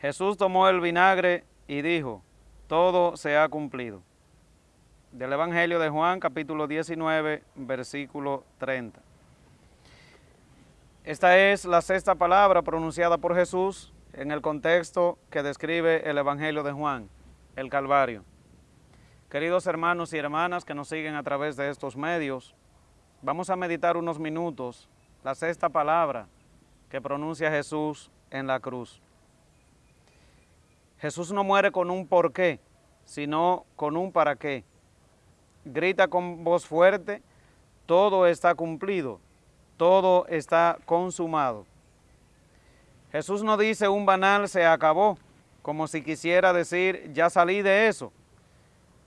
Jesús tomó el vinagre y dijo, todo se ha cumplido. Del Evangelio de Juan, capítulo 19, versículo 30. Esta es la sexta palabra pronunciada por Jesús en el contexto que describe el Evangelio de Juan, el Calvario. Queridos hermanos y hermanas que nos siguen a través de estos medios, vamos a meditar unos minutos la sexta palabra que pronuncia Jesús en la cruz. Jesús no muere con un por qué, sino con un para qué. Grita con voz fuerte, todo está cumplido, todo está consumado. Jesús no dice un banal se acabó, como si quisiera decir ya salí de eso,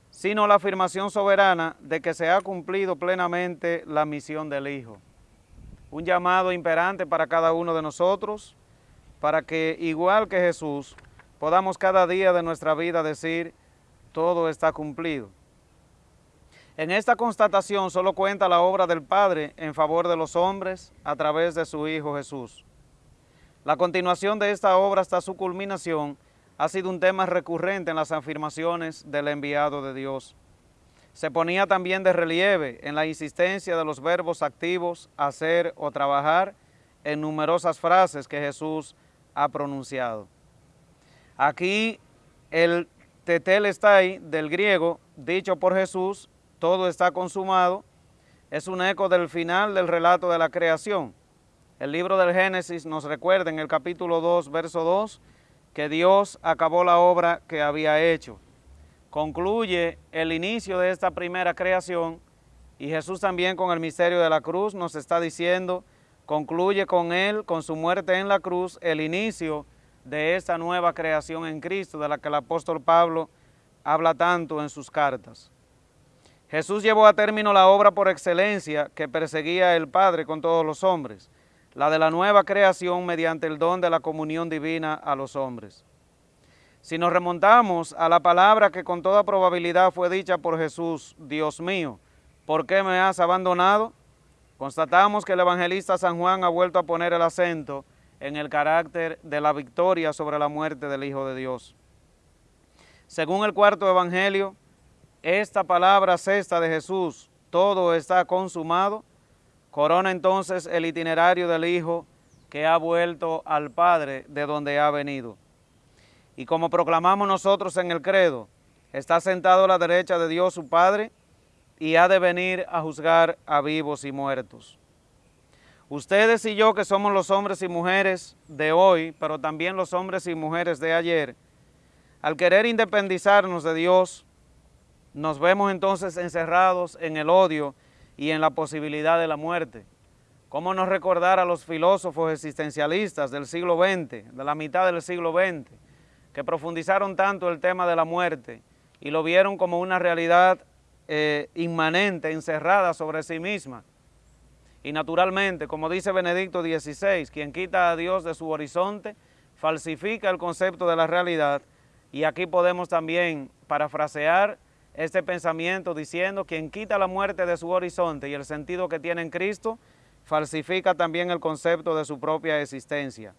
sino la afirmación soberana de que se ha cumplido plenamente la misión del Hijo. Un llamado imperante para cada uno de nosotros, para que igual que Jesús, podamos cada día de nuestra vida decir, todo está cumplido. En esta constatación solo cuenta la obra del Padre en favor de los hombres a través de su Hijo Jesús. La continuación de esta obra hasta su culminación ha sido un tema recurrente en las afirmaciones del enviado de Dios. Se ponía también de relieve en la insistencia de los verbos activos hacer o trabajar en numerosas frases que Jesús ha pronunciado. Aquí el tetelestai del griego, dicho por Jesús, todo está consumado, es un eco del final del relato de la creación. El libro del Génesis nos recuerda en el capítulo 2, verso 2, que Dios acabó la obra que había hecho. Concluye el inicio de esta primera creación y Jesús también con el misterio de la cruz nos está diciendo, concluye con él, con su muerte en la cruz, el inicio de esta nueva creación en Cristo, de la que el apóstol Pablo habla tanto en sus cartas. Jesús llevó a término la obra por excelencia que perseguía el Padre con todos los hombres, la de la nueva creación mediante el don de la comunión divina a los hombres. Si nos remontamos a la palabra que con toda probabilidad fue dicha por Jesús, Dios mío, ¿por qué me has abandonado? Constatamos que el evangelista San Juan ha vuelto a poner el acento en el carácter de la victoria sobre la muerte del Hijo de Dios. Según el cuarto evangelio, esta palabra sexta de Jesús, todo está consumado, corona entonces el itinerario del Hijo que ha vuelto al Padre de donde ha venido. Y como proclamamos nosotros en el credo, está sentado a la derecha de Dios su Padre y ha de venir a juzgar a vivos y muertos. Ustedes y yo que somos los hombres y mujeres de hoy, pero también los hombres y mujeres de ayer, al querer independizarnos de Dios, nos vemos entonces encerrados en el odio y en la posibilidad de la muerte. ¿Cómo no recordar a los filósofos existencialistas del siglo XX, de la mitad del siglo XX, que profundizaron tanto el tema de la muerte y lo vieron como una realidad eh, inmanente, encerrada sobre sí misma, y naturalmente, como dice Benedicto XVI, quien quita a Dios de su horizonte, falsifica el concepto de la realidad. Y aquí podemos también parafrasear este pensamiento diciendo, quien quita la muerte de su horizonte y el sentido que tiene en Cristo, falsifica también el concepto de su propia existencia.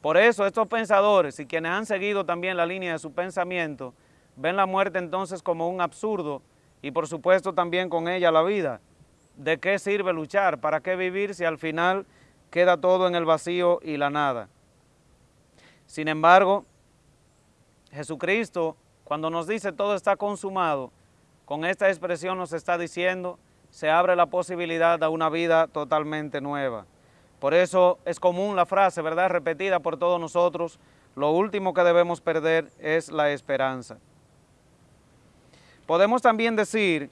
Por eso estos pensadores y quienes han seguido también la línea de su pensamiento, ven la muerte entonces como un absurdo y por supuesto también con ella la vida, ¿de qué sirve luchar? ¿Para qué vivir si al final queda todo en el vacío y la nada? Sin embargo, Jesucristo, cuando nos dice todo está consumado, con esta expresión nos está diciendo, se abre la posibilidad de una vida totalmente nueva. Por eso es común la frase, ¿verdad?, repetida por todos nosotros, lo último que debemos perder es la esperanza. Podemos también decir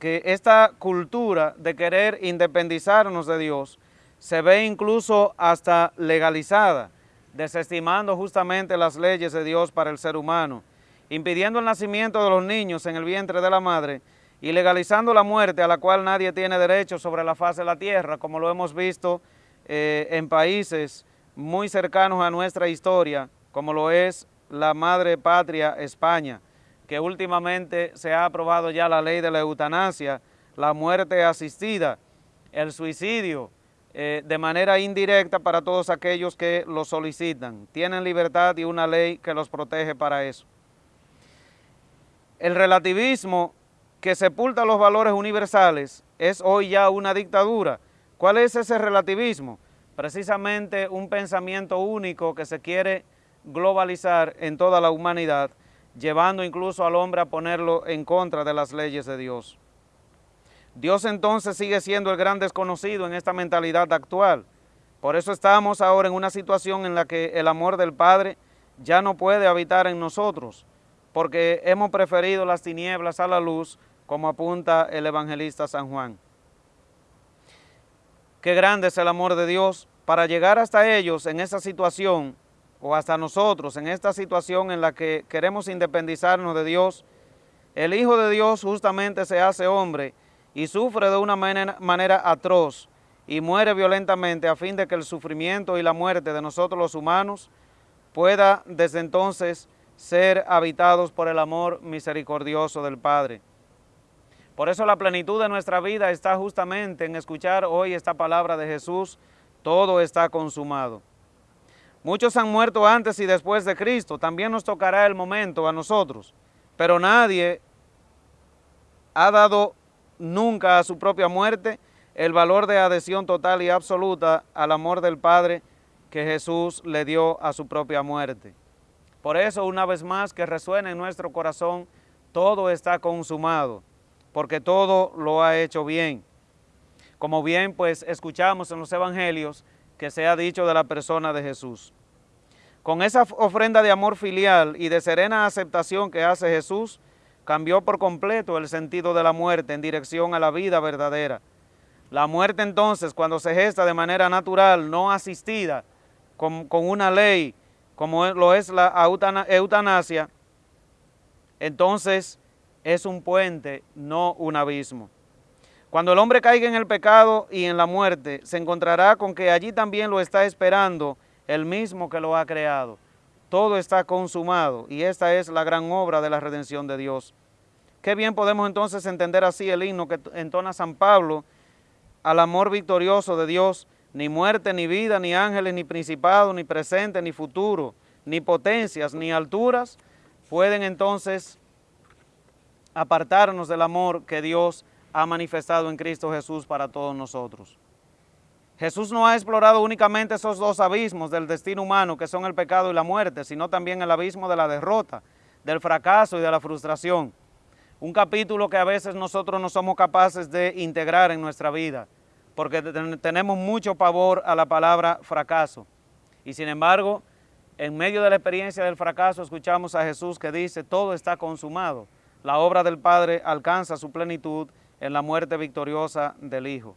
que esta cultura de querer independizarnos de Dios se ve incluso hasta legalizada, desestimando justamente las leyes de Dios para el ser humano, impidiendo el nacimiento de los niños en el vientre de la madre y legalizando la muerte a la cual nadie tiene derecho sobre la faz de la tierra, como lo hemos visto eh, en países muy cercanos a nuestra historia, como lo es la madre patria España, que últimamente se ha aprobado ya la ley de la eutanasia, la muerte asistida, el suicidio, eh, de manera indirecta para todos aquellos que lo solicitan. Tienen libertad y una ley que los protege para eso. El relativismo que sepulta los valores universales es hoy ya una dictadura. ¿Cuál es ese relativismo? Precisamente un pensamiento único que se quiere globalizar en toda la humanidad, llevando incluso al hombre a ponerlo en contra de las leyes de Dios. Dios entonces sigue siendo el gran desconocido en esta mentalidad actual. Por eso estamos ahora en una situación en la que el amor del Padre ya no puede habitar en nosotros, porque hemos preferido las tinieblas a la luz, como apunta el evangelista San Juan. Qué grande es el amor de Dios para llegar hasta ellos en esa situación, o hasta nosotros en esta situación en la que queremos independizarnos de Dios, el Hijo de Dios justamente se hace hombre y sufre de una manera, atroz y muere violentamente a fin de que el sufrimiento y la muerte de nosotros los humanos pueda desde entonces ser habitados por el amor misericordioso del Padre. Por eso la plenitud de nuestra vida está justamente en escuchar hoy esta palabra de Jesús, todo está consumado. Muchos han muerto antes y después de Cristo, también nos tocará el momento a nosotros, pero nadie ha dado nunca a su propia muerte el valor de adhesión total y absoluta al amor del Padre que Jesús le dio a su propia muerte. Por eso, una vez más, que resuene en nuestro corazón, todo está consumado, porque todo lo ha hecho bien. Como bien, pues, escuchamos en los evangelios que se ha dicho de la persona de Jesús. Con esa ofrenda de amor filial y de serena aceptación que hace Jesús, cambió por completo el sentido de la muerte en dirección a la vida verdadera. La muerte entonces, cuando se gesta de manera natural, no asistida, con, una ley, como lo es la eutanasia, entonces es un puente, no un abismo. Cuando el hombre caiga en el pecado y en la muerte, se encontrará con que allí también lo está esperando el mismo que lo ha creado. Todo está consumado y esta es la gran obra de la redención de Dios. Qué bien podemos entonces entender así el himno que entona San Pablo al amor victorioso de Dios, ni muerte, ni vida, ni ángeles, ni principado, ni presente, ni futuro, ni potencias, ni alturas, pueden entonces apartarnos del amor que Dios ha manifestado en Cristo Jesús para todos nosotros. Jesús no ha explorado únicamente esos dos abismos del destino humano que son el pecado y la muerte, sino también el abismo de la derrota, del fracaso y de la frustración. Un capítulo que a veces nosotros no somos capaces de integrar en nuestra vida, porque tenemos mucho pavor a la palabra fracaso. Y sin embargo, en medio de la experiencia del fracaso escuchamos a Jesús que dice, todo está consumado. La obra del Padre alcanza su plenitud en la muerte victoriosa del Hijo.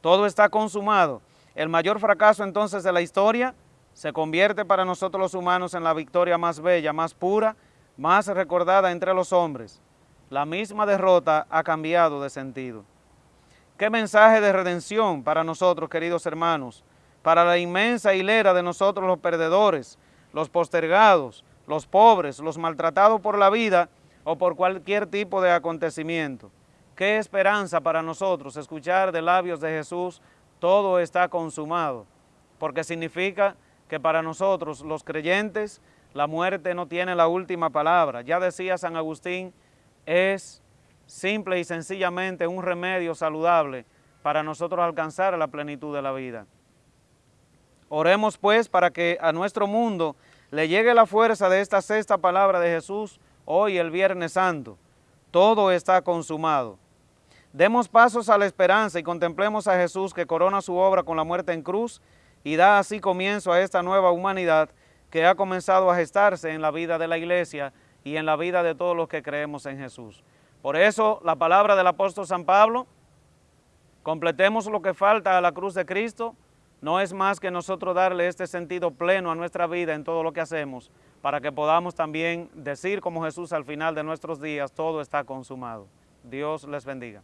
Todo está consumado. El mayor fracaso entonces de la historia se convierte para nosotros los humanos en la victoria más bella, más pura, más recordada entre los hombres. La misma derrota ha cambiado de sentido. Qué mensaje de redención para nosotros, queridos hermanos, para la inmensa hilera de nosotros los perdedores, los postergados, los pobres, los maltratados por la vida o por cualquier tipo de acontecimiento. Qué esperanza para nosotros escuchar de labios de Jesús, todo está consumado, porque significa que para nosotros los creyentes la muerte no tiene la última palabra. Ya decía San Agustín, es simple y sencillamente un remedio saludable para nosotros alcanzar la plenitud de la vida. Oremos pues para que a nuestro mundo le llegue la fuerza de esta sexta palabra de Jesús hoy el Viernes Santo. Todo está consumado. Demos pasos a la esperanza y contemplemos a Jesús que corona su obra con la muerte en cruz y da así comienzo a esta nueva humanidad que ha comenzado a gestarse en la vida de la iglesia y en la vida de todos los que creemos en Jesús. Por eso la palabra del apóstol San Pablo, completemos lo que falta a la cruz de Cristo, no es más que nosotros darle este sentido pleno a nuestra vida en todo lo que hacemos, para que podamos también decir como Jesús al final de nuestros días, todo está consumado. Dios les bendiga.